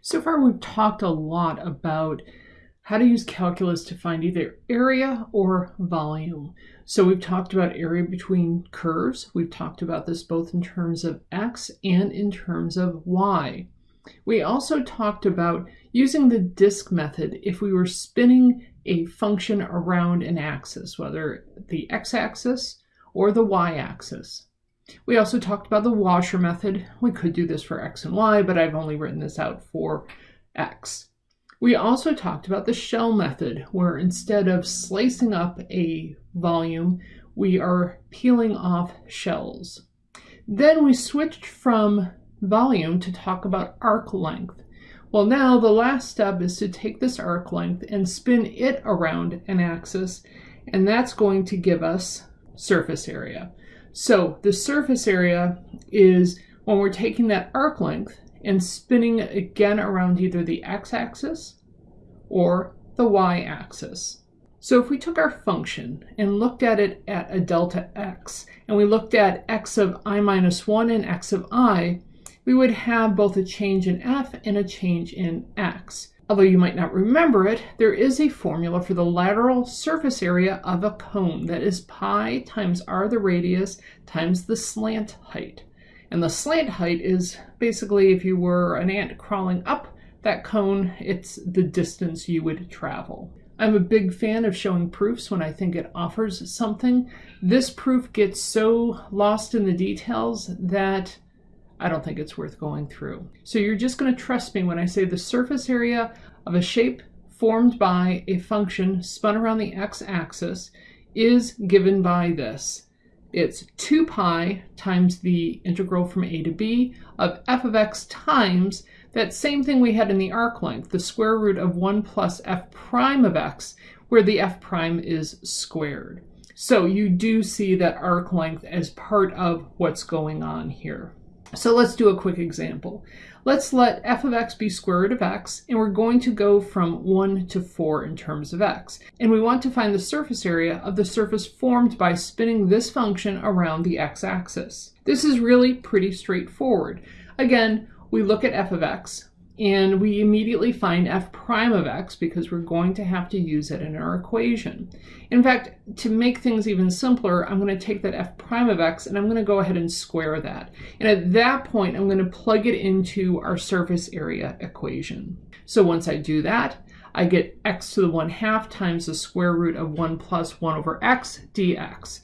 So far, we've talked a lot about how to use calculus to find either area or volume. So we've talked about area between curves. We've talked about this both in terms of x and in terms of y. We also talked about using the disk method if we were spinning a function around an axis, whether the x-axis or the y-axis. We also talked about the washer method. We could do this for x and y, but I've only written this out for x. We also talked about the shell method, where instead of slicing up a volume, we are peeling off shells. Then we switched from volume to talk about arc length. Well, now the last step is to take this arc length and spin it around an axis, and that's going to give us surface area. So the surface area is when we're taking that arc length and spinning it again around either the x-axis or the y-axis. So if we took our function and looked at it at a delta x, and we looked at x of i minus 1 and x of i, we would have both a change in f and a change in x. Although you might not remember it, there is a formula for the lateral surface area of a cone that is pi times r the radius times the slant height. And the slant height is basically if you were an ant crawling up that cone, it's the distance you would travel. I'm a big fan of showing proofs when I think it offers something. This proof gets so lost in the details that I don't think it's worth going through. So you're just going to trust me when I say the surface area of a shape formed by a function spun around the x-axis is given by this. It's 2 pi times the integral from a to b of f of x times that same thing we had in the arc length, the square root of 1 plus f prime of x, where the f prime is squared. So you do see that arc length as part of what's going on here. So let's do a quick example. Let's let f of x be square root of x, and we're going to go from 1 to 4 in terms of x. And we want to find the surface area of the surface formed by spinning this function around the x-axis. This is really pretty straightforward. Again, we look at f of x, and we immediately find f prime of x because we're going to have to use it in our equation. In fact, to make things even simpler, I'm going to take that f prime of x and I'm going to go ahead and square that. And at that point, I'm going to plug it into our surface area equation. So once I do that, I get x to the 1 half times the square root of 1 plus 1 over x dx.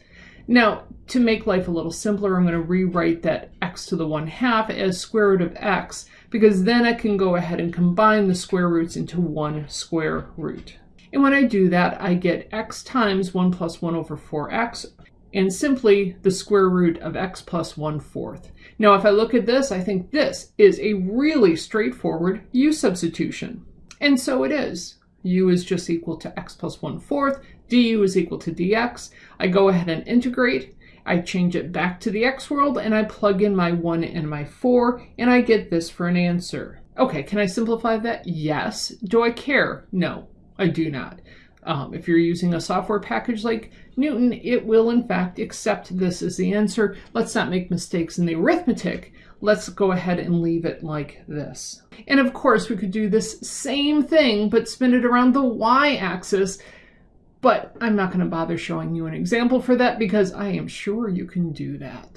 Now, to make life a little simpler, I'm going to rewrite that x to the 1 half as square root of x because then I can go ahead and combine the square roots into one square root. And when I do that, I get x times 1 plus 1 over 4x, and simply the square root of x plus 1 fourth. Now, if I look at this, I think this is a really straightforward u substitution. And so it is. u is just equal to x plus 1 fourth, du is equal to dx. I go ahead and integrate, I change it back to the X world and I plug in my 1 and my 4 and I get this for an answer. Okay, can I simplify that? Yes. Do I care? No, I do not. Um, if you're using a software package like Knewton, it will in fact accept this as the answer. Let's not make mistakes in the arithmetic. Let's go ahead and leave it like this. And of course, we could do this same thing, but spin it around the y-axis but I'm not going to bother showing you an example for that because I am sure you can do that.